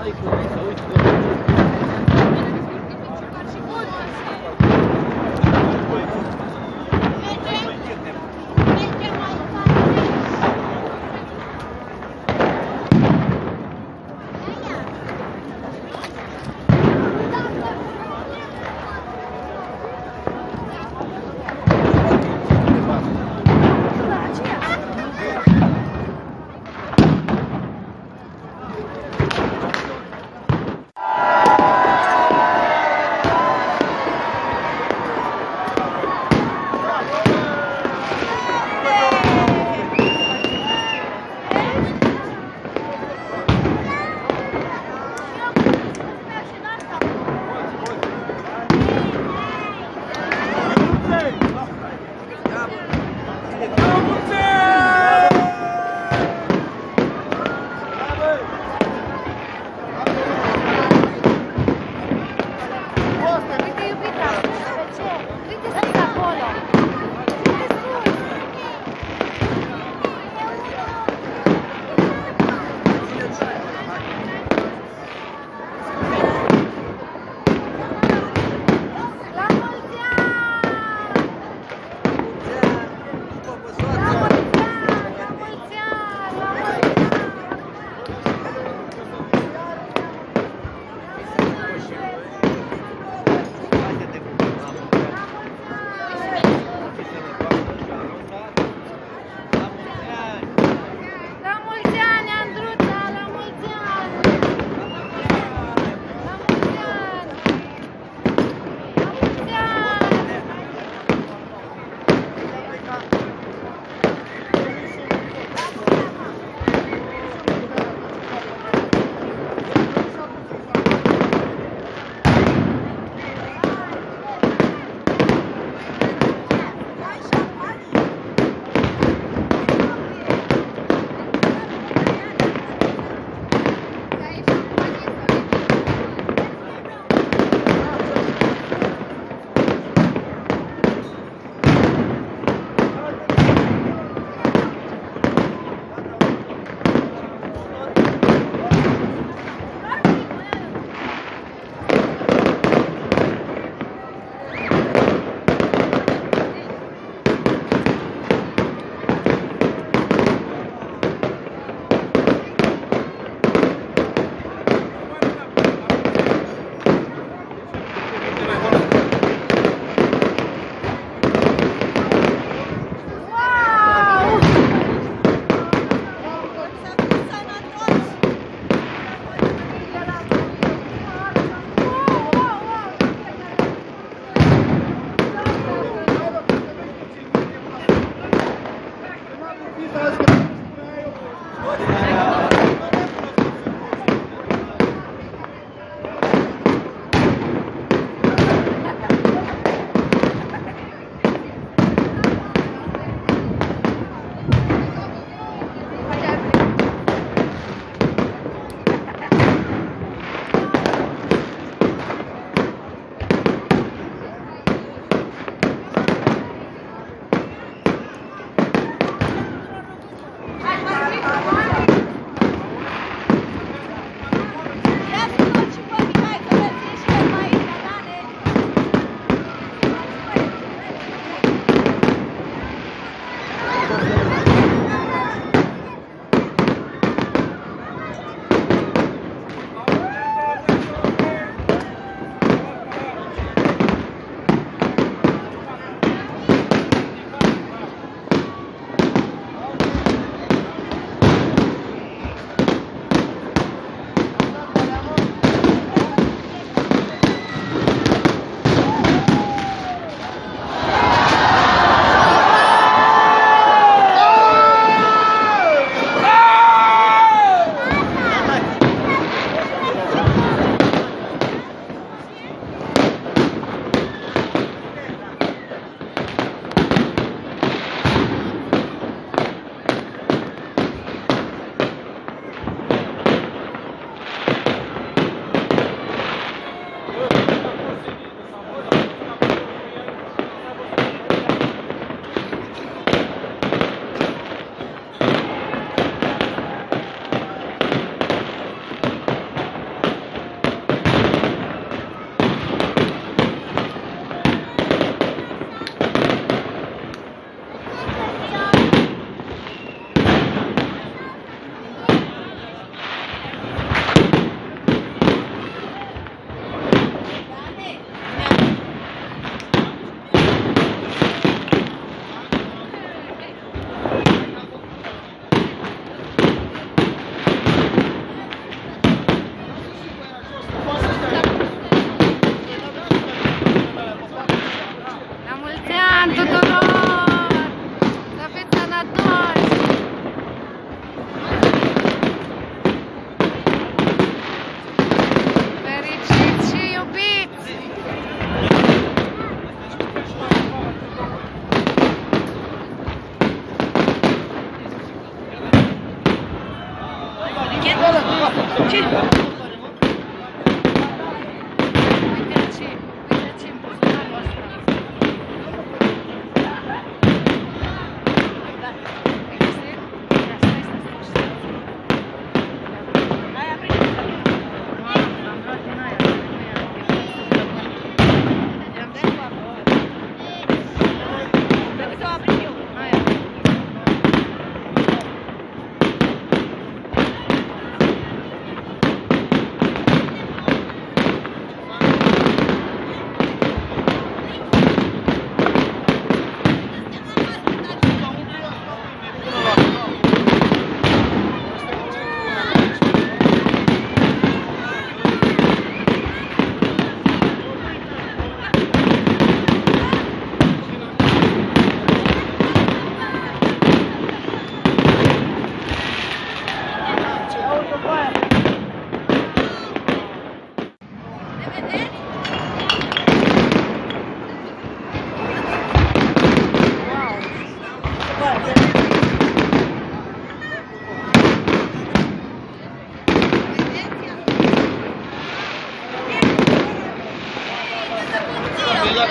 Thank you.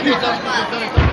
你干吗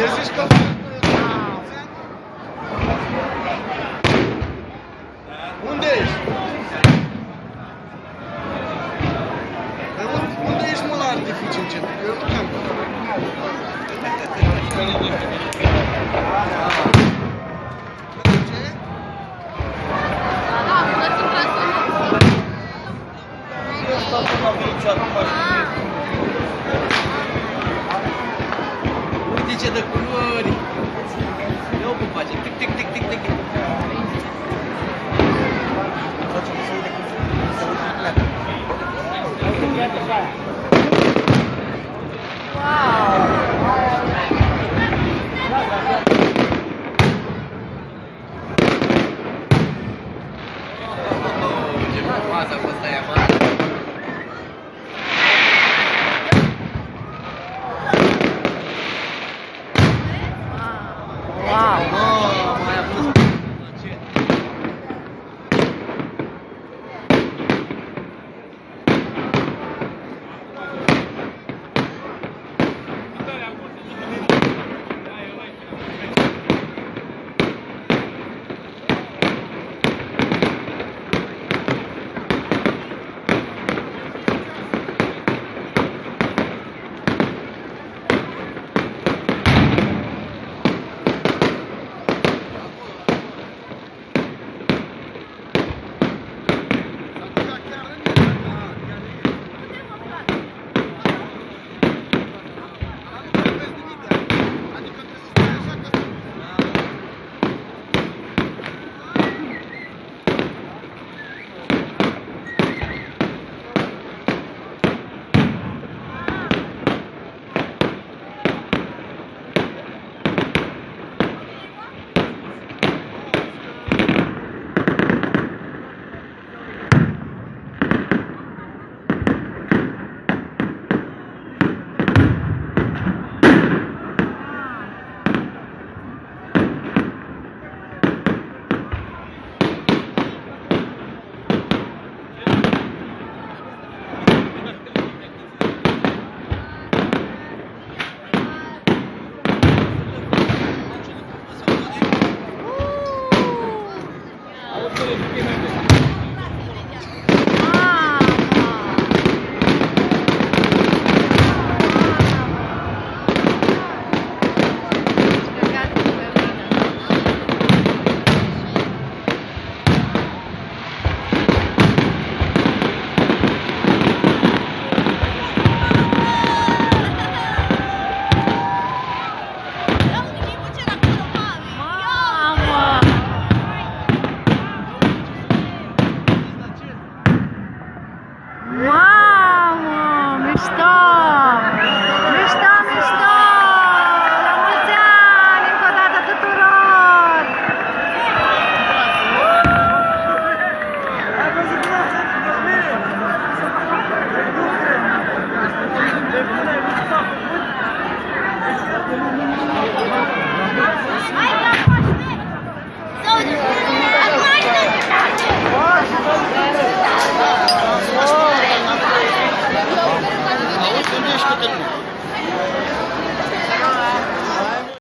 Sessiz kalın. Unde ești? Dar unde, unde ești mă la artificii încet? Eu nu am. Da, da, da.